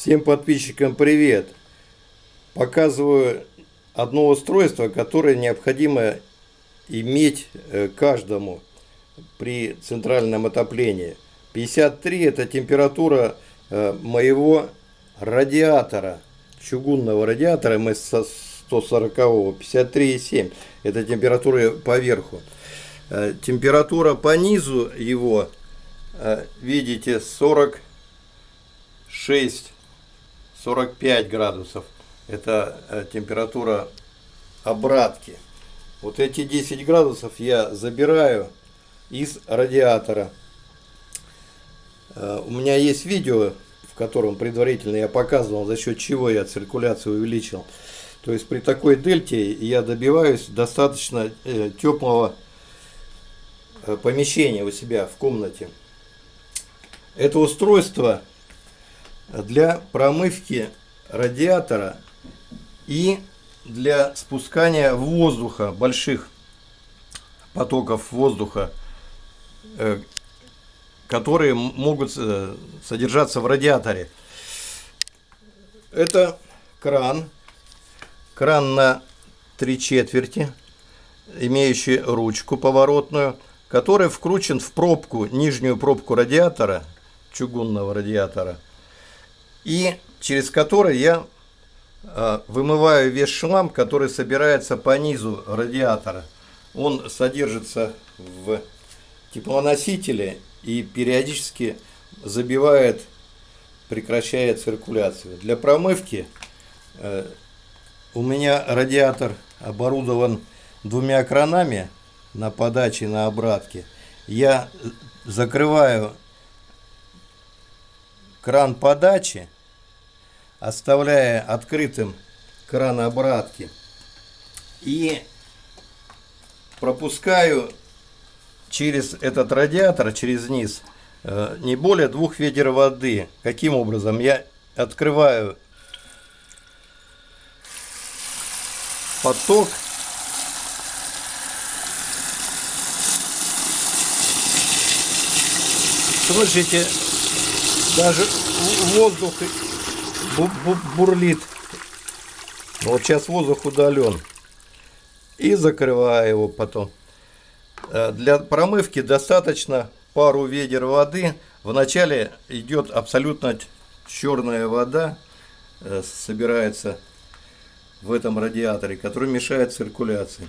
Всем подписчикам привет! Показываю одно устройство, которое необходимо иметь э, каждому при центральном отоплении. 53 это температура э, моего радиатора, чугунного радиатора МС-140, 53,7 это температура поверху. Э, температура по низу его, видите, 46 45 градусов. Это э, температура обратки. Вот эти 10 градусов я забираю из радиатора. Э, у меня есть видео, в котором предварительно я показывал, за счет чего я циркуляцию увеличил. То есть при такой дельте я добиваюсь достаточно э, теплого помещения у себя в комнате. Это устройство для промывки радиатора и для спускания воздуха, больших потоков воздуха, э, которые могут э, содержаться в радиаторе. Это кран, кран на три четверти, имеющий ручку поворотную, который вкручен в пробку, нижнюю пробку радиатора, чугунного радиатора – и через который я а, вымываю весь шлам, который собирается по низу радиатора. Он содержится в теплоносителе и периодически забивает, прекращая циркуляцию. Для промывки э, у меня радиатор оборудован двумя кранами на подаче и на обратке. Я закрываю кран подачи, оставляя открытым кран обратки. И пропускаю через этот радиатор, через низ, э, не более двух ведер воды. Каким образом? Я открываю поток слышите даже воздух бурлит. Вот сейчас воздух удален. И закрываю его потом. Э, для промывки достаточно пару ведер воды. Вначале идет абсолютно черная вода, э, собирается в этом радиаторе, который мешает циркуляции.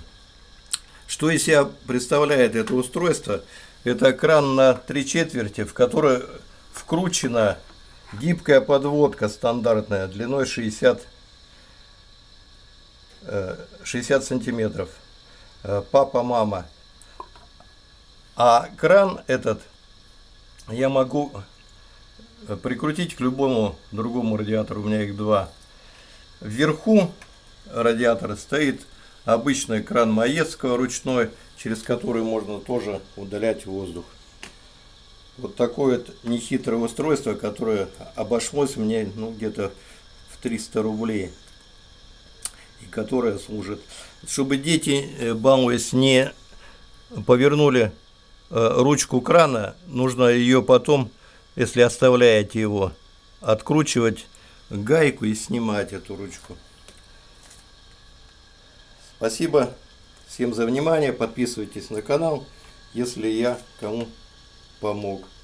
Что из себя представляет это устройство? Это кран на три четверти, в который вкручена гибкая подводка стандартная длиной 60, 60 э, сантиметров. Э, папа, мама. А кран этот я могу прикрутить к любому другому радиатору, у меня их два. Вверху радиатора стоит обычный кран Маецкого ручной, через который можно тоже удалять воздух вот такое вот нехитрое устройство, которое обошлось мне ну, где-то в 300 рублей. И которое служит, чтобы дети, э, балуясь, не повернули э, ручку крана, нужно ее потом, если оставляете его, откручивать гайку и снимать эту ручку. Спасибо всем за внимание. Подписывайтесь на канал, если я кому помог.